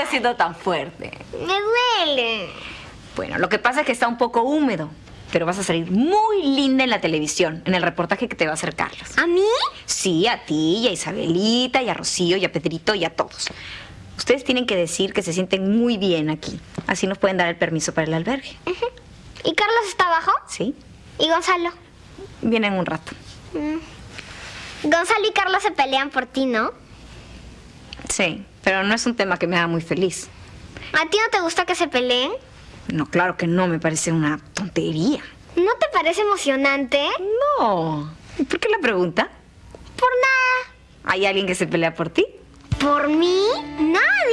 estoy haciendo tan fuerte? Me duele. Bueno, lo que pasa es que está un poco húmedo. Pero vas a salir muy linda en la televisión, en el reportaje que te va a hacer Carlos. ¿A mí? Sí, a ti, y a Isabelita, y a Rocío, y a Pedrito, y a todos. Ustedes tienen que decir que se sienten muy bien aquí. Así nos pueden dar el permiso para el albergue. ¿Y Carlos está abajo? ¿Sí? ¿Y Gonzalo? Vienen un rato. Gonzalo y Carlos se pelean por ti, ¿no? Sí, pero no es un tema que me haga muy feliz. ¿A ti no te gusta que se peleen? No, claro que no, me parece una tontería. ¿No te parece emocionante? No. ¿Y por qué la pregunta? Por nada. ¿Hay alguien que se pelea por ti? ¿Por mí? Nadie.